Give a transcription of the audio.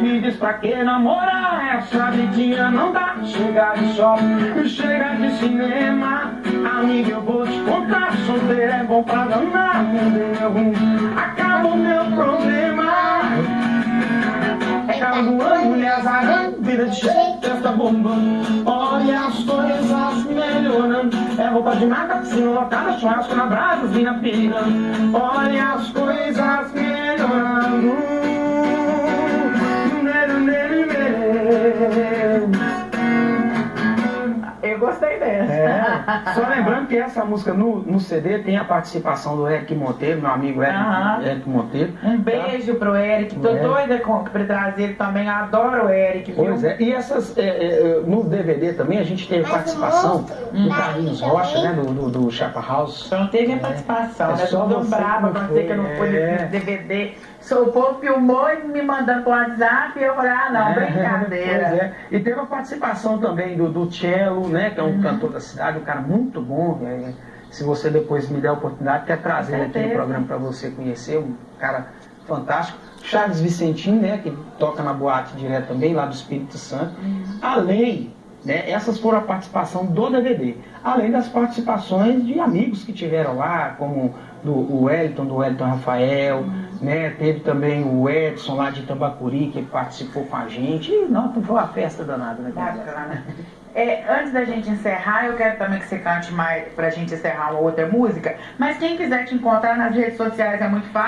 Me diz pra que namorar, essa vidinha não dá. Chega de shopping, chega de cinema. Amiga, eu vou te contar, solteiro é bom pra danar. É ruim, acaba o meu problema. Acaba voando, mulher azarando, vida de jeito, festa bombando Olha as coisas melhorando. É roupa de marca, piscina lotada, churrasco na brasa, vinha pirando Olha as coisas gostei dessa. É. Só lembrando que essa música no, no CD tem a participação do Eric Monteiro, meu amigo Eric. Eric Monteiro. Um beijo pro Eric, tô Eric. doida com, pra trazer ele também, adoro o Eric, viu? Pois é, e essas, é, é, no DVD também a gente teve Mas participação do Carlinhos Rocha, né, do, do, do Chapa House. Só não teve a participação, É né? só Tô você brava que pra não dizer que eu não foi, fui é. nesse DVD. Só o povo filmou e me mandando pro WhatsApp e eu falei, ah não, brincadeira. Pois é. E teve a participação também do, do Cello, né, que é um Uhum. cantor da cidade, um cara muito bom. é, se você depois me der a oportunidade, quer trazer ele aqui no programa para você conhecer, um cara fantástico. Charles Vicentim, né, que toca na boate direto também, lá do Espírito Santo. Uhum. Além, né, essas foram a participação do DVD. Além das participações de amigos que tiveram lá, como do, o Wellington, do Wellington Rafael, Uhum. né, teve também o Edson lá de Tambacuri, que participou com a gente. E, não, foi uma festa danada, né? Bacana. É, antes da gente encerrar, eu quero também que você cante mais pra gente encerrar uma outra música. Mas quem quiser te encontrar nas redes sociais é muito fácil.